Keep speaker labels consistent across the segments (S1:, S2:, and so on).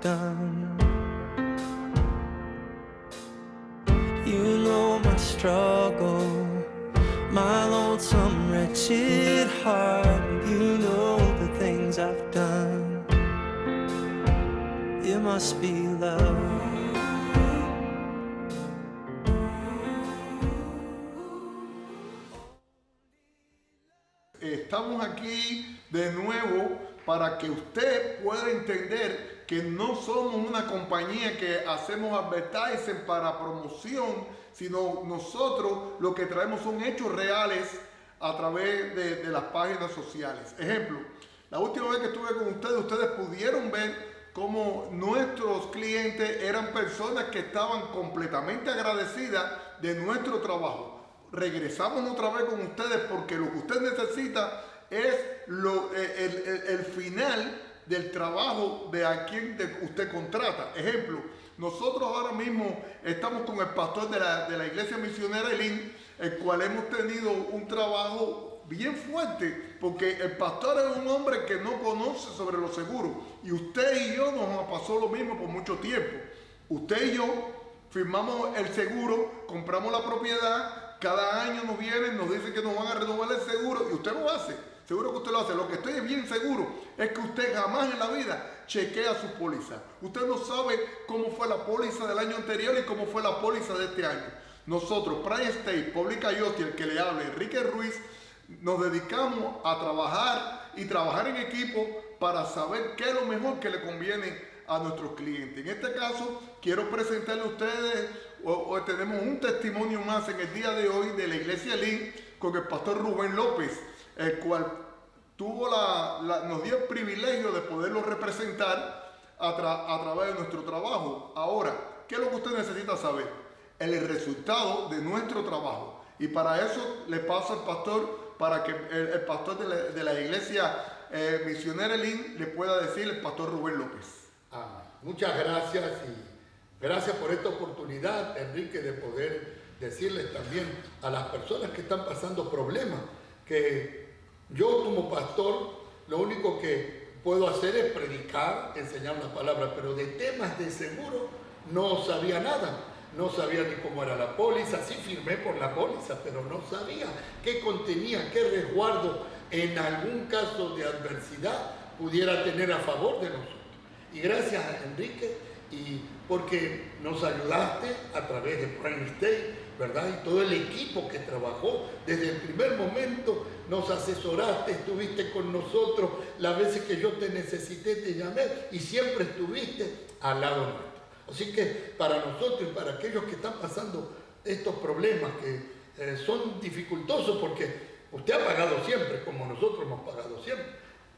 S1: done. You know my struggle, my lonesome, wretched heart. You know the things I've done. It must be love.
S2: Estamos aquí de nuevo para que usted pueda entender que no somos una compañía que hacemos advertising para promoción, sino nosotros lo que traemos son hechos reales a través de, las páginas sociales. Ejemplo, la última vez que estuve con ustedes, ustedes pudieron ver cómo nuestros clientes eran personas que estaban completamente agradecidas de nuestro trabajo regresamos otra vez con ustedes porque lo que usted necesita es lo, eh, el, final del trabajo de a quien usted contrata. Ejemplo, nosotros ahora mismo estamos con el pastor de la, de la iglesia misionera Elín, el cual hemos tenido un trabajo bien fuerte, porque el pastor es un hombre que no conoce sobre los seguros. Y usted y yo nos pasó lo mismo por mucho tiempo. Usted y yo firmamos el seguro, compramos la propiedad, cada año nos vienen, nos dicen que nos van a renovar el seguro y usted lo hace. Seguro que usted lo hace. Lo que estoy bien seguro es que usted jamás en la vida chequea su póliza. Usted no sabe cómo fue la póliza del año anterior y cómo fue la póliza de este año. Nosotros, Prime State, Public IoT, el que le hable, Enrique Ruiz, nos dedicamos a trabajar y trabajar en equipo para saber qué es lo mejor que le conviene a nuestros clientes. En este caso, quiero presentarle a ustedes, o, tenemos un testimonio más en el día de hoy de la Iglesia Lin con el pastor Rubén López, el cual tuvo la, nos dio el privilegio de poderlo representar a, través de nuestro trabajo. Ahora, ¿qué es lo que usted necesita saber? El resultado de nuestro trabajo. Y para eso le paso al pastor, para que el, pastor de la, iglesia eh, misionera Lin le pueda decir, el pastor Rubén López.
S3: Ah, muchas gracias y gracias por esta oportunidad, Enrique, de poder decirles también a las personas que están pasando problemas que yo como pastor lo único que puedo hacer es predicar, enseñar una palabra, pero de temas de seguro no sabía nada. No sabía ni cómo era la póliza, sí firmé por la póliza, pero no sabía qué contenía, qué resguardo en algún caso de adversidad pudiera tener a favor de nosotros. Y gracias Enrique, y porque nos ayudaste a través de Prime State, ¿verdad? Y todo el equipo que trabajó desde el primer momento, nos asesoraste, estuviste con nosotros, las veces que yo te necesité te llamé y siempre estuviste al lado nuestro. Así que para nosotros y para aquellos que están pasando estos problemas que eh, son dificultosos porque usted ha pagado siempre, como nosotros hemos pagado siempre,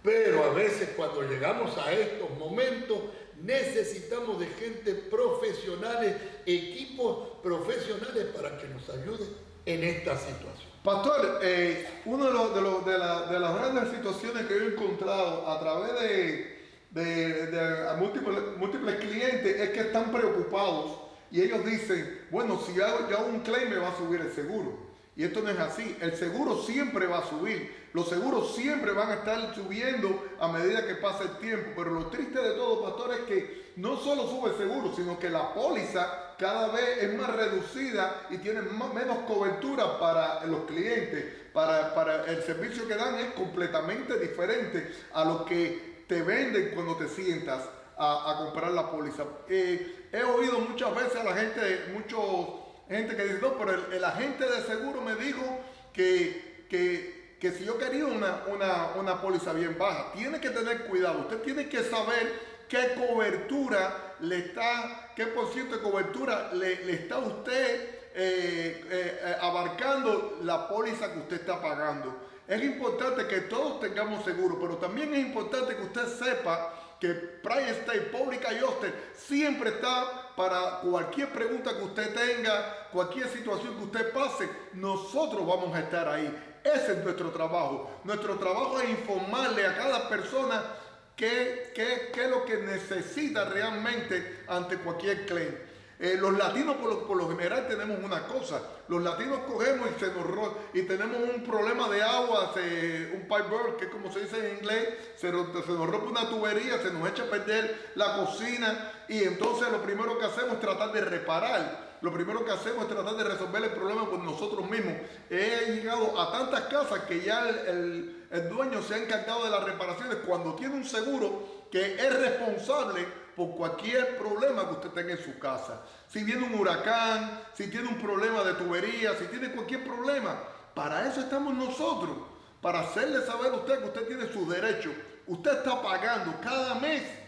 S3: pero a veces cuando llegamos a estos momentos necesitamos de gente profesionales, equipos profesionales para que nos ayuden en esta situación.
S2: Pastor, eh, una de, los, de, de, la, de, las grandes situaciones que yo he encontrado a través de, múltiples, múltiples, clientes es que están preocupados y ellos dicen, bueno, si hago, yo un claim me va a subir el seguro. Y esto no es así. El seguro siempre va a subir. Los seguros siempre van a estar subiendo a medida que pasa el tiempo. Pero lo triste de todo, pastor, es que no solo sube el seguro, sino que la póliza cada vez es más reducida y tiene menos cobertura para los clientes. Para, para el servicio que dan es completamente diferente a lo que te venden cuando te sientas a, comprar la póliza. Eh, he oído muchas veces a la gente, muchos gente que dice, no, pero el, agente de seguro me dijo que, que, si yo quería una, una, una póliza bien baja, tiene que tener cuidado, usted tiene que saber qué cobertura le está, qué por ciento de cobertura le, está usted eh, eh, abarcando la póliza que usted está pagando. Es importante que todos tengamos seguro, pero también es importante que usted sepa que Prime State, Public Hostel siempre está para cualquier pregunta que usted tenga, cualquier situación que usted pase, nosotros vamos a estar ahí. Ese es nuestro trabajo. Nuestro trabajo es informarle a cada persona qué, qué, qué es lo que necesita realmente ante cualquier claim. Eh, los latinos por lo, por general tenemos una cosa, los latinos cogemos y, se nos y tenemos un problema de agua, un pipe burst, que como se dice en inglés, se se nos rompe una tubería, se nos echa a perder la cocina y entonces lo primero que hacemos es tratar de reparar. Lo primero que hacemos es tratar de resolver el problema por nosotros mismos. He llegado a tantas casas que ya el, el, el dueño se ha encargado de las reparaciones cuando tiene un seguro que es responsable por cualquier problema que usted tenga en su casa. Si viene un huracán, si tiene un problema de tubería, si tiene cualquier problema, para eso estamos nosotros, para hacerle saber a usted que usted tiene sus derechos. Usted está pagando cada mes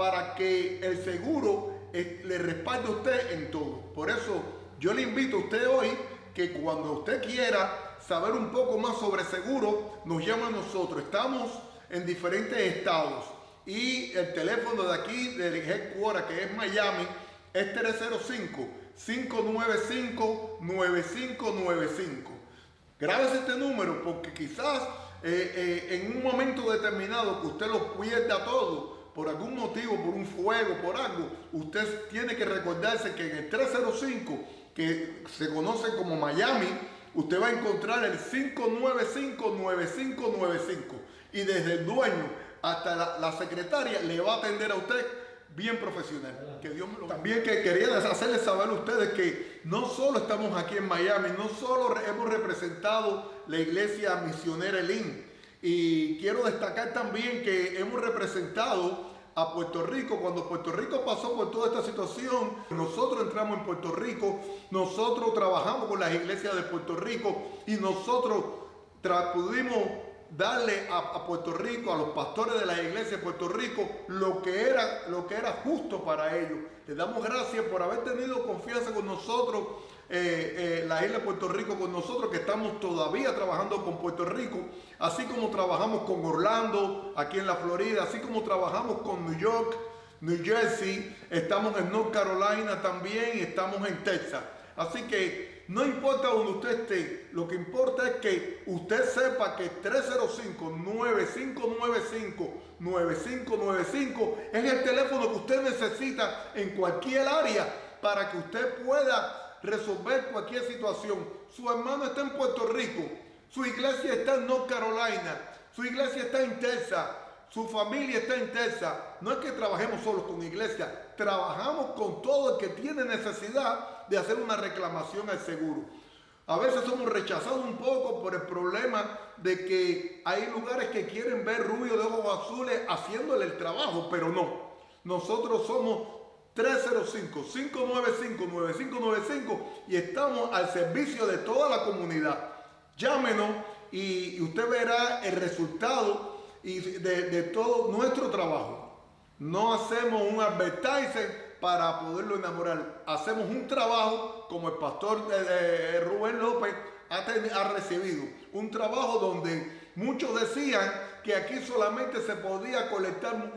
S2: para que el seguro eh, le respalde a usted en todo. Por eso yo le invito a usted hoy que cuando usted quiera saber un poco más sobre seguro, nos llama a nosotros. Estamos en diferentes estados y el teléfono de aquí, del headquarter, que es Miami, es 305-595-9595. Grábese este número porque quizás eh, eh, en un momento determinado que usted lo pierda todo, por algún motivo, por un fuego, por algo, usted tiene que recordarse que en el 305, que se conoce como Miami, usted va a encontrar el 595-9595 y desde el dueño hasta la, secretaria le va a atender a usted bien profesional. También que quería hacerles saber a ustedes que no solo estamos aquí en Miami, no solo hemos representado la iglesia misionera Elín, y quiero destacar también que hemos representado a Puerto Rico. Cuando Puerto Rico pasó por toda esta situación, nosotros entramos en Puerto Rico, nosotros trabajamos con las iglesias de Puerto Rico y nosotros pudimos darle a, Puerto Rico, a los pastores de la iglesia de Puerto Rico, lo que, era, lo que era justo para ellos. Les damos gracias por haber tenido confianza con nosotros, eh, eh, la isla de Puerto Rico con nosotros, que estamos todavía trabajando con Puerto Rico, así como trabajamos con Orlando, aquí en la Florida, así como trabajamos con New York, New Jersey, estamos en North Carolina también estamos en Texas. Así que no importa donde usted esté, lo que importa es que usted sepa que 305-9595-9595 es el teléfono que usted necesita en cualquier área para que usted pueda resolver cualquier situación. Su hermano está en Puerto Rico, su iglesia está en North Carolina, su iglesia está en Texas, su familia está en Texas. No es que trabajemos solo con iglesia, trabajamos con todo el que tiene necesidad de hacer una reclamación al seguro. A veces somos rechazados un poco por el problema de que hay lugares que quieren ver rubio de ojos azules haciéndole el trabajo, pero no. Nosotros somos 305-595-9595 y estamos al servicio de toda la comunidad. Llámenos y, usted verá el resultado de, de todo nuestro trabajo. No hacemos un advertising para poderlo enamorar. Hacemos un trabajo como el pastor Rubén López ha, recibido. Un trabajo donde muchos decían que aquí solamente se podía colectar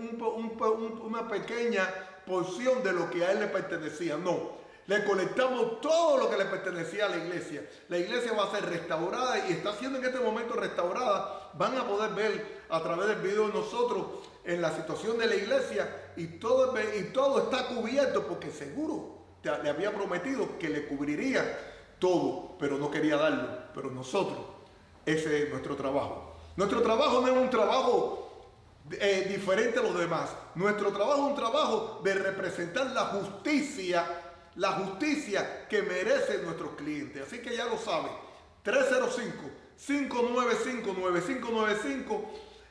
S2: una pequeña porción de lo que a él le pertenecía. No, le colectamos todo lo que le pertenecía a la iglesia. La iglesia va a ser restaurada y está siendo en este momento restaurada. Van a poder ver a través del video de nosotros en la situación de la iglesia y todo, y todo está cubierto porque seguro le había prometido que le cubriría todo, pero no quería darlo. Pero nosotros, ese es nuestro trabajo. Nuestro trabajo no es un trabajo eh, diferente a los demás. Nuestro trabajo es un trabajo de representar la justicia, la justicia que merecen nuestros clientes. Así que ya lo saben. 305-595-9595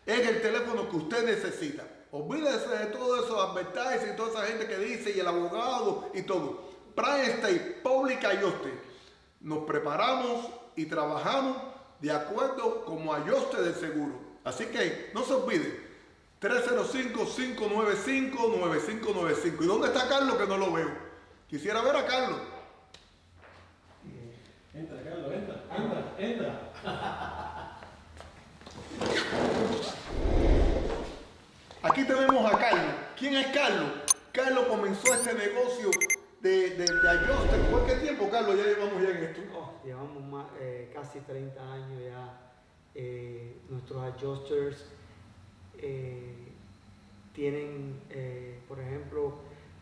S2: es el teléfono que usted necesita. Olvídese de todo eso, advertising y toda esa gente que dice y el abogado y todo. Prime State, Public Ayoste. Nos preparamos y trabajamos de acuerdo como ayoste del seguro. Así que no se olvide. 305-595-9595. ¿Y dónde está Carlos que no lo veo? Quisiera ver a Carlos.
S4: Entra, Carlos, entra, entra, entra.
S2: Aquí tenemos a Carlos. ¿Quién es Carlos? Carlos comenzó este negocio de, de, de ¿Por qué tiempo, Carlos, ya llevamos ya en esto?
S5: Oh, llevamos eh, casi 30 años ya. Eh, nuestros adjusters eh, tienen, por ejemplo,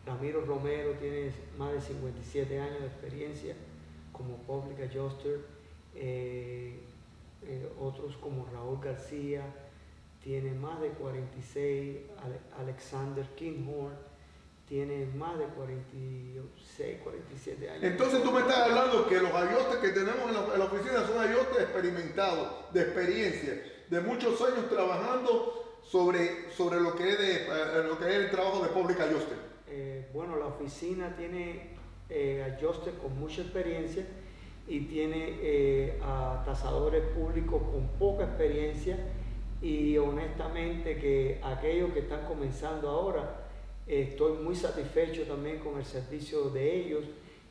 S5: Ramiro Romero tiene más de 57 años de experiencia como Public Adjuster. Eh, eh, otros como Raúl García tiene más de 46. Ale- Alexander Kinghorn tiene más de 46, 47 años.
S2: Entonces tú me estás hablando que los ayotes que tenemos en la, en la oficina son ayotes experimentados, de experiencia, de muchos años trabajando sobre, sobre lo, que es de, eh, lo que es el trabajo de Public Adjuster.
S5: Eh, bueno, la oficina tiene eh, adjuster con mucha experiencia y tiene eh, a tasadores públicos con poca experiencia y honestamente que aquellos que están comenzando ahora, estoy muy satisfecho también con el servicio de ellos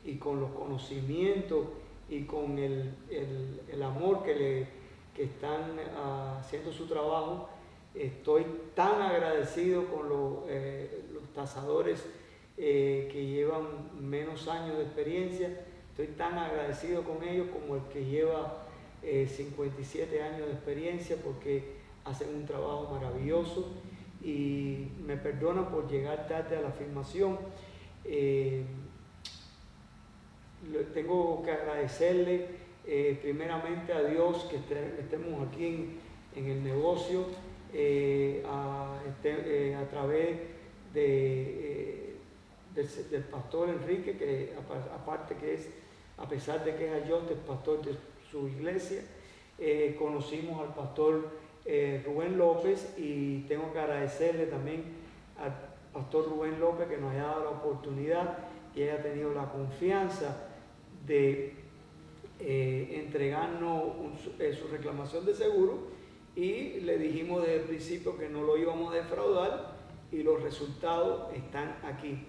S5: y con los conocimientos y con el, el- el amor que, le, que están ah, haciendo su trabajo. Estoy tan agradecido con los, eh, los tasadores eh, que llevan menos años de experiencia. Estoy tan agradecido con ellos como el que lleva eh, 57 años de experiencia porque hacen un trabajo maravilloso y me perdonan por llegar tarde a la filmación. Eh, tengo que agradecerle primeramente a Dios que este- estemos aquí en, en el negocio eh, a, este- eh, a través eh, del, pastor Enrique, que apa- aparte que es, a pesar de que es ayote, pastor de su iglesia, conocimos al pastor Rubén López y tengo que agradecerle también al pastor Rubén López que nos haya dado la oportunidad y haya tenido la confianza de entregarnos su reclamación de seguro y le dijimos desde el principio que no lo íbamos a defraudar y los resultados están aquí.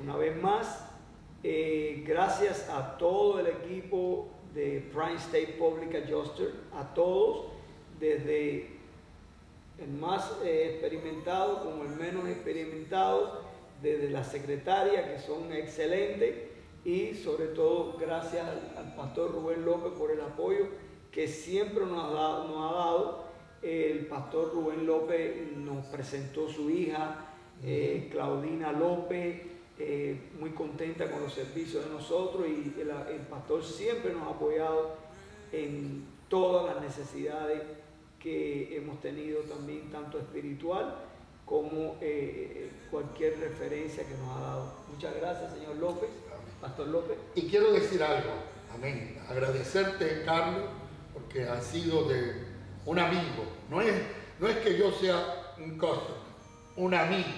S5: Una vez más, eh, gracias a todo el equipo de Prime State Public Adjuster, a todos, desde el más eh, experimentado como el menos experimentado, desde la secretaria, que son excelentes, y sobre todo gracias al, al pastor Rubén López por el apoyo que siempre nos ha dado. Nos ha dado. El pastor Rubén López nos presentó su hija, eh, Claudina López, eh, muy contenta con los servicios de nosotros y el, el pastor siempre nos ha apoyado en todas las necesidades que hemos tenido también, tanto espiritual como eh, cualquier referencia que nos ha dado. Muchas gracias, señor López, Pastor López.
S3: Y quiero decir algo, amén. Agradecerte, Carlos, porque has sido de un amigo. No es, no es que yo sea un customer, un amigo.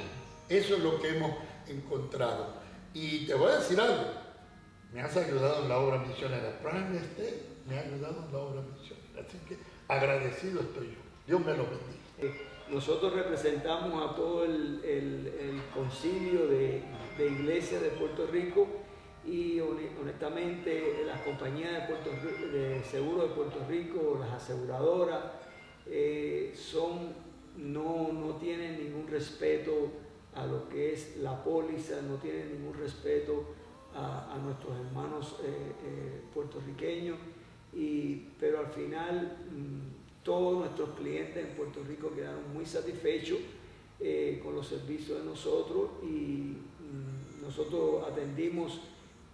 S3: Eso es lo que hemos encontrado. Y te voy a decir algo. Me has ayudado en la obra misionera. Prime State me ha ayudado en la obra misionera. Así que agradecido estoy yo. Dios me lo bendiga.
S5: Nosotros representamos a todo el, el- el concilio de, de iglesias de Puerto Rico y hone- honestamente las compañías de, Puerto de seguro de Puerto Rico, las aseguradoras, eh, son, no, no tienen ningún respeto a lo que es la póliza, no tienen ningún respeto a, nuestros hermanos eh, eh, puertorriqueños, y, pero al final mm, todos nuestros clientes en Puerto Rico quedaron muy satisfechos con los servicios de nosotros y mm, nosotros atendimos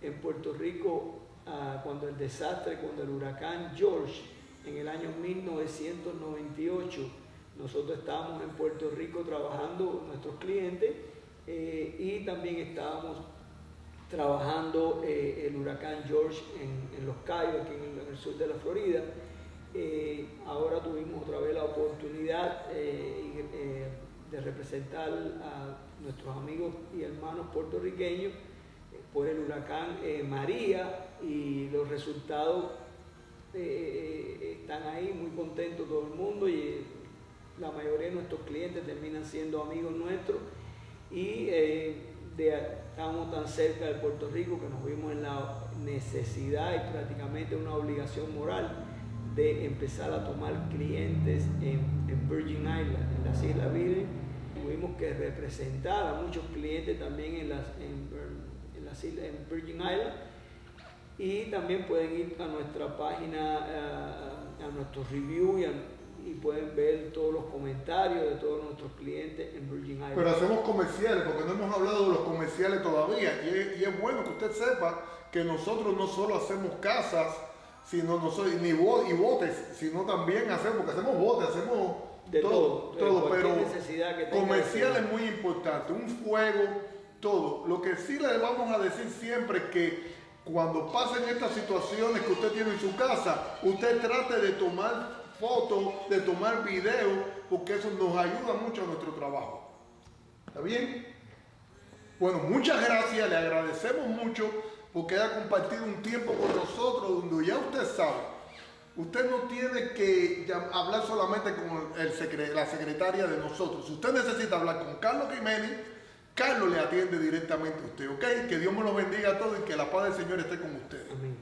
S5: en Puerto Rico ah, cuando el desastre, cuando el huracán George en el año 1998, nosotros estábamos en Puerto Rico trabajando nuestros clientes eh, y también estábamos trabajando eh, el huracán George en, Los Cayos, aquí en el, sur de la Florida. Eh, ahora tuvimos otra vez la oportunidad de representar a nuestros amigos y hermanos puertorriqueños por el huracán eh, María y los resultados eh, están ahí, muy contento todo el mundo y eh, la mayoría de nuestros clientes terminan siendo amigos nuestros y eh, estamos tan cerca de Puerto Rico que nos vimos en la necesidad y prácticamente una obligación moral de empezar a tomar clientes en, en Virgin Island, en las Islas Virgen. Tuvimos que representar a muchos clientes también en las, en las islas, en Virgin Island y también pueden ir a nuestra página, eh, a nuestro review y a, y pueden ver todos los comentarios de todos nuestros clientes en Virgin Islands.
S2: Pero hacemos comerciales, porque no hemos hablado de los comerciales todavía. Y es, y es bueno que usted sepa que nosotros no solo hacemos casas, sino nosotros, ni bo- y botes, sino también hacemos, porque hacemos botes, hacemos
S5: De
S2: todo,
S5: todo,
S2: todo, pero comercial es muy importante, un fuego, todo. Lo que sí le vamos a decir siempre es que cuando pasen estas situaciones que usted tiene en su casa, usted trate de tomar fotos, de tomar videos, porque eso nos ayuda mucho a nuestro trabajo. ¿Está bien? Bueno, muchas gracias, le agradecemos mucho porque haya compartido un tiempo con nosotros donde ya usted sabe, usted no tiene que hablar solamente con la secretaria de nosotros. Si usted necesita hablar con Carlos Jiménez, Carlos le atiende directamente a usted, ¿ok? Que Dios me lo bendiga a todos y que la paz del Señor esté con ustedes.
S5: Amén.